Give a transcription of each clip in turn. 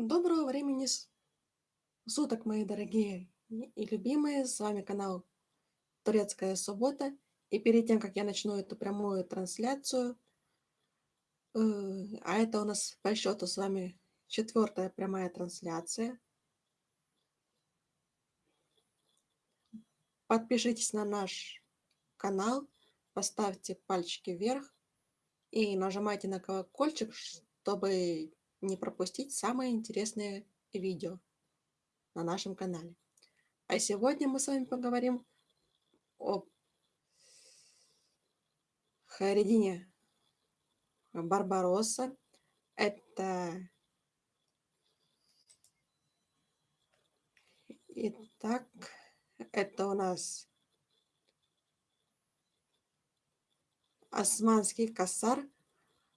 Доброго времени суток, мои дорогие и любимые. С вами канал Турецкая суббота. И перед тем, как я начну эту прямую трансляцию, э, а это у нас по счету с вами четвертая прямая трансляция. Подпишитесь на наш канал, поставьте пальчики вверх и нажимайте на колокольчик, чтобы не пропустить самые интересные видео на нашем канале. А сегодня мы с вами поговорим о Хайредине Барбаросса. Это... Итак, это у нас османский косар,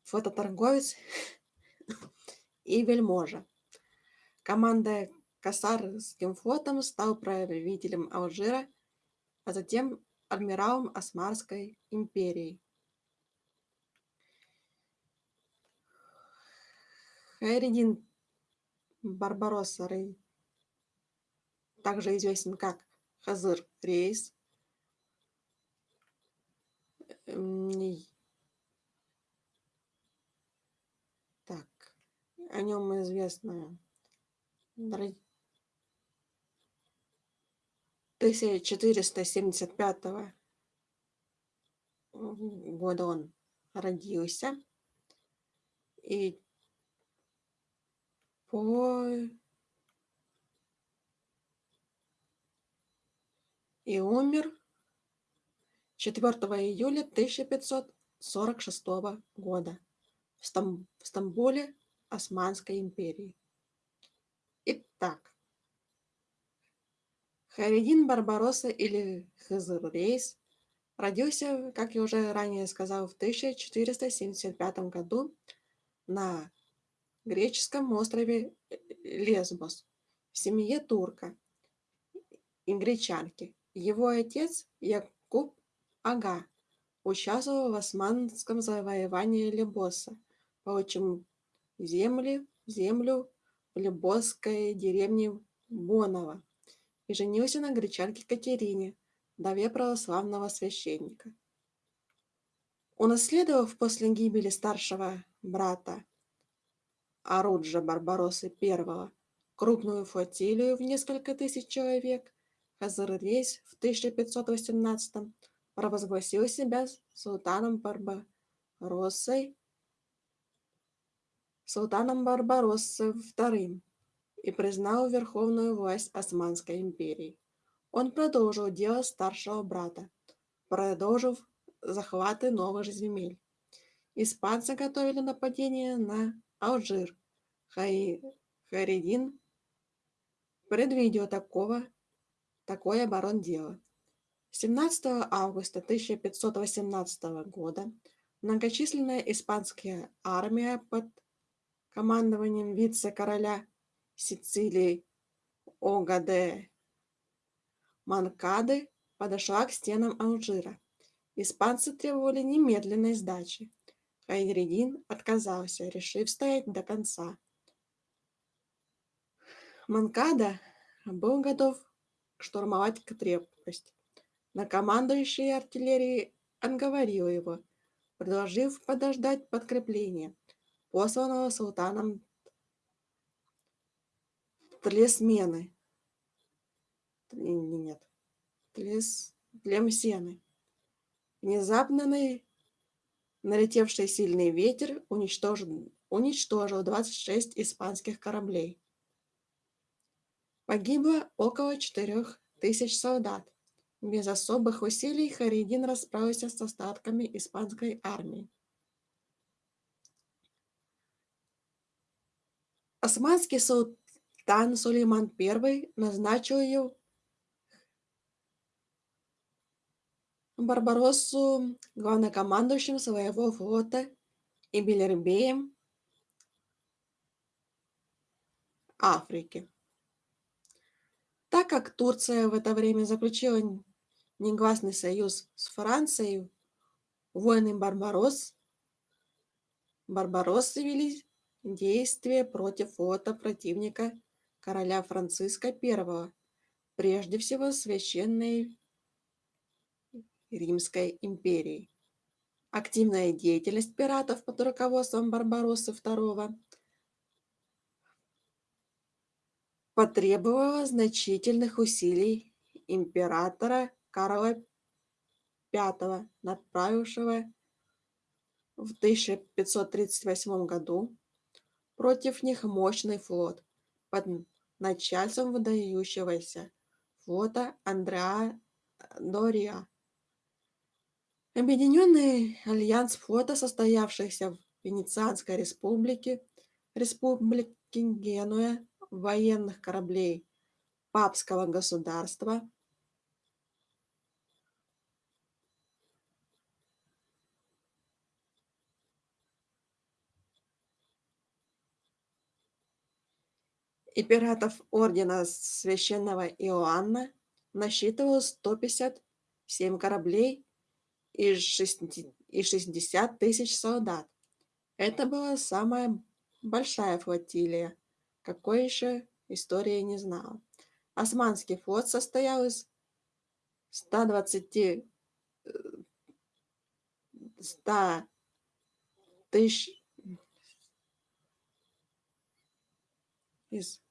фототорговец и вельможа. Команда косарским флотом стал правителем Алжира, а затем адмиралом Османской империи. Хайредин Барбаросса также известен как Хазыр Рейс, так, о нем известно 1475 года он родился. И по и умер 4 июля 1546 года в, Стам в Стамбуле Османской империи. Итак, Хайредин Барбаросса или Хызыр Рейс родился, как я уже ранее сказал, в 1475 году на греческом острове Лесбос в семье турка и гречанки. Его отец Якуб Ага участвовал в османском завоевании Лебоса, получив земли, землю в лебосской деревне Бонова и женился на гречанке Катерине, вдове православного священника. Унаследовав после гибели старшего брата Оруджа Барбаросы I крупную флотилию в несколько тысяч человек, Хазар-Рейс в 1518 провозгласил себя султаном Барбароссой, султаном Барбароссы II и признал верховную власть Османской империи. Он продолжил дело старшего брата, продолжив захваты новых земель. Испанцы готовили нападение на Алжир. Хай... Хайредин предвидел такого, такое оборондело. 17 августа 1518 года многочисленная испанская армия под командованием вице-короля Сицилии Огаде Манкады подошла к стенам Алжира. Испанцы требовали немедленной сдачи. Хайредин отказался, решив стоять до конца. Манкада был готов штурмовать крепость, но командующий артиллерией отговорил его, предложив подождать подкрепления, посланного султаном тлесмены. Нет. Тлес... Тлемсены. Внезапно налетевший сильный ветер уничтожил, уничтожил 26 испанских кораблей. Погибло около 4000 солдат. Без особых усилий Харидин расправился с остатками испанской армии. Османский суд Тан Сулейман I назначил ее Барбароссу главнокомандующим своего флота и Белербеем Африки. Так как Турция в это время заключила негласный союз с Францией, войны Барбарос, Барбароссы велись действия против флота противника короля Франциска I, прежде всего Священной Римской империи. Активная деятельность пиратов под руководством Барбароссы II потребовала значительных усилий императора Карла V, направившего в 1538 году против них мощный флот под начальством выдающегося флота Андреа Дориа. Объединенный альянс флота, состоявшийся в Венецианской республике, республике Генуя, военных кораблей папского государства, и пиратов ордена священного Иоанна насчитывал 157 кораблей и 60 тысяч солдат. Это была самая большая флотилия, какой еще история не знала. Османский флот состоял из 120 100 тысяч из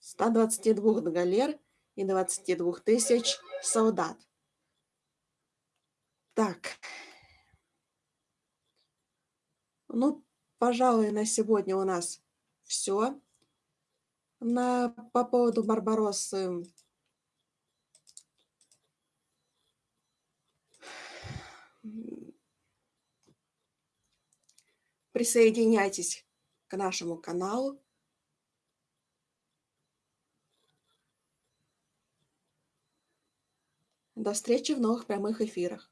122 галер и 22 тысяч солдат. Так. Ну, пожалуй, на сегодня у нас все. На, по поводу Барбароссы присоединяйтесь к нашему каналу. До встречи в новых прямых эфирах.